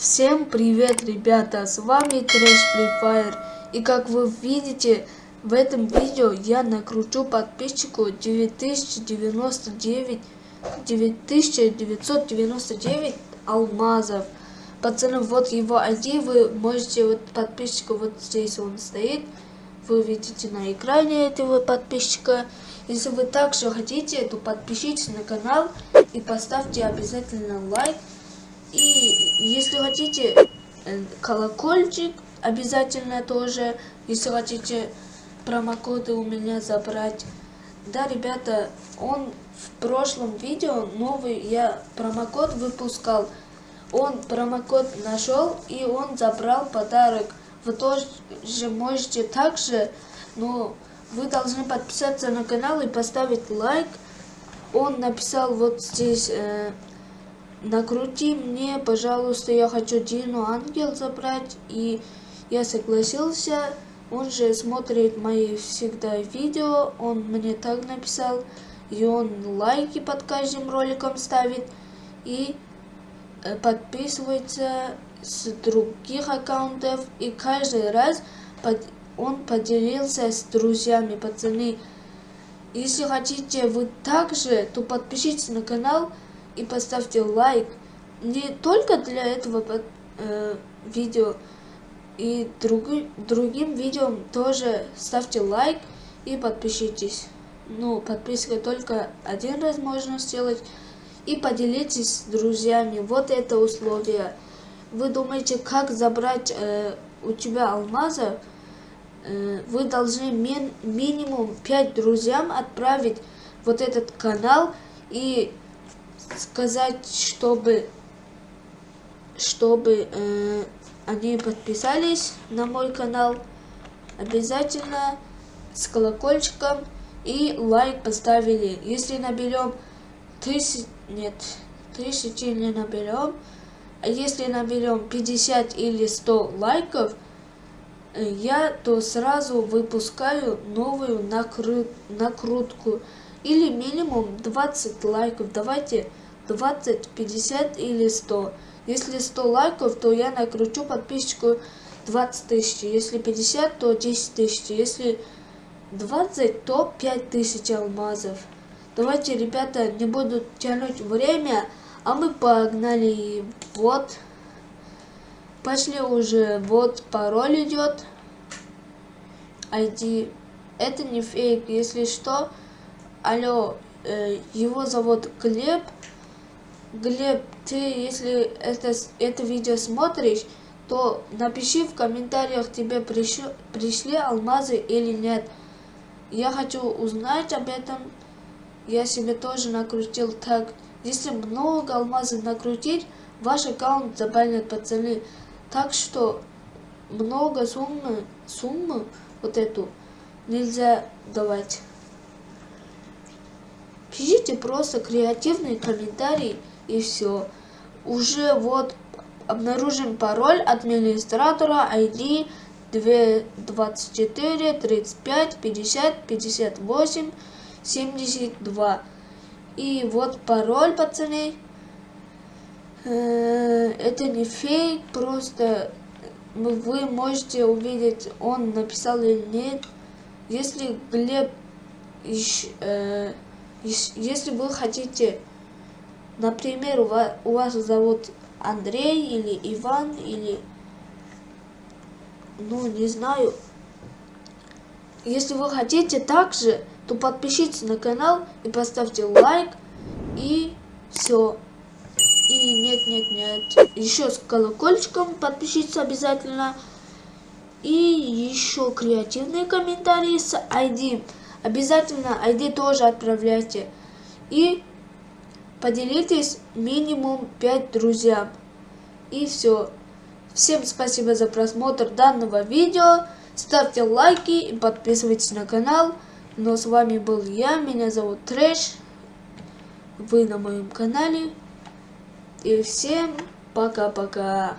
Всем привет, ребята, с вами Трэш Free Fire. И как вы видите, в этом видео я накручу подписчику 9099 9999 алмазов. Пацаны, вот его ID, вы можете, вот подписчика вот здесь он стоит. Вы видите на экране этого подписчика. Если вы также хотите, то подпишитесь на канал и поставьте обязательно лайк. И если хотите э, колокольчик, обязательно тоже, если хотите промокоды у меня забрать. Да, ребята, он в прошлом видео новый я промокод выпускал. Он промокод нашел и он забрал подарок. Вы тоже можете также, но вы должны подписаться на канал и поставить лайк. Он написал вот здесь э, накрути мне, пожалуйста, я хочу Дину Ангел забрать. И я согласился. Он же смотрит мои всегда видео. Он мне так написал. И он лайки под каждым роликом ставит. И э, подписывается с других аккаунтов. И каждый раз под... он поделился с друзьями, пацаны. Если хотите вы также, то подпишитесь на канал и поставьте лайк не только для этого э, видео, и друг, другим видео тоже ставьте лайк и подпишитесь. Ну, подписка только один раз можно сделать. И поделитесь с друзьями. Вот это условие. Вы думаете, как забрать э, у тебя алмаза? Э, вы должны ми минимум 5 друзьям отправить вот этот канал и сказать, чтобы, чтобы э, они подписались на мой канал. Обязательно с колокольчиком и лайк поставили. Если наберем тысяч, нет, тысячи не наберем, а если наберем 50 или 100 лайков, я то сразу выпускаю новую накрут, накрутку или минимум 20 лайков. Давайте 20, 50 или 100. Если 100 лайков, то я накручу подписчику 20 тысяч. Если 50, то 10 тысяч. Если 20, то 5 тысяч алмазов. Давайте, ребята, не буду тянуть время, а мы погнали. Вот. Пошли уже. Вот пароль идет. ID. Это не фейк, если что. Алло, э, его зовут Глеб. Глеб, ты, если это, это видео смотришь, то напиши в комментариях, тебе пришли, пришли алмазы или нет. Я хочу узнать об этом. Я себе тоже накрутил так. Если много алмазов накрутить, ваш аккаунт забанят пацаны. Так что много суммы, суммы вот эту нельзя давать. Пишите просто креативные комментарии и все. Уже вот обнаружен пароль администратора ID 24 35 50 58 72. И вот пароль, пацаны. Э, это не фейк, просто вы можете увидеть, он написал или нет. Если Глеб, э, если вы хотите Например, у вас, у вас зовут Андрей или Иван или... Ну, не знаю. Если вы хотите также, то подпишитесь на канал и поставьте лайк. И все. И нет, нет, нет. Еще с колокольчиком подпишитесь обязательно. И еще креативные комментарии с ID. Обязательно ID тоже отправляйте. И Поделитесь минимум 5 друзьям. И все. Всем спасибо за просмотр данного видео. Ставьте лайки и подписывайтесь на канал. Но с вами был я, меня зовут Трэш. Вы на моем канале. И всем пока-пока.